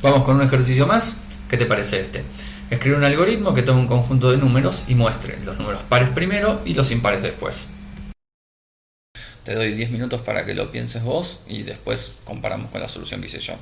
Vamos con un ejercicio más. ¿Qué te parece este? Escribe un algoritmo que tome un conjunto de números y muestre los números pares primero y los impares después. Te doy 10 minutos para que lo pienses vos y después comparamos con la solución que hice yo.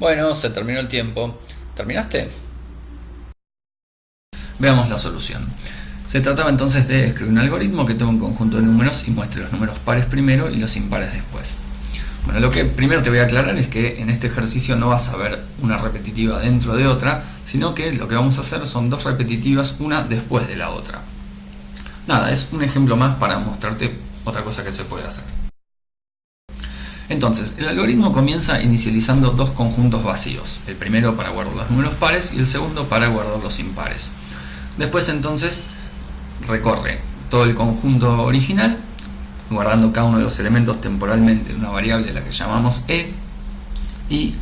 Bueno, se terminó el tiempo. ¿Terminaste? Veamos la solución. Se trataba entonces de escribir un algoritmo que tome un conjunto de números y muestre los números pares primero y los impares después. Bueno, lo que primero te voy a aclarar es que en este ejercicio no vas a ver una repetitiva dentro de otra, sino que lo que vamos a hacer son dos repetitivas, una después de la otra. Nada, es un ejemplo más para mostrarte otra cosa que se puede hacer. Entonces, el algoritmo comienza inicializando dos conjuntos vacíos, el primero para guardar los números pares y el segundo para guardar los impares. Después entonces recorre todo el conjunto original, guardando cada uno de los elementos temporalmente en una variable a la que llamamos e, y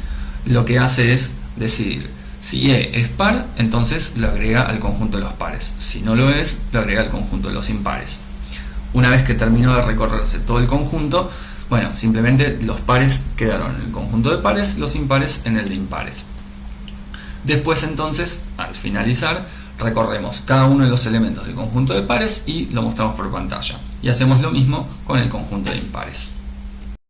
lo que hace es decidir si e es par, entonces lo agrega al conjunto de los pares, si no lo es, lo agrega al conjunto de los impares. Una vez que terminó de recorrerse todo el conjunto, bueno, simplemente los pares quedaron en el conjunto de pares, los impares en el de impares. Después entonces, al finalizar, recorremos cada uno de los elementos del conjunto de pares y lo mostramos por pantalla. Y hacemos lo mismo con el conjunto de impares.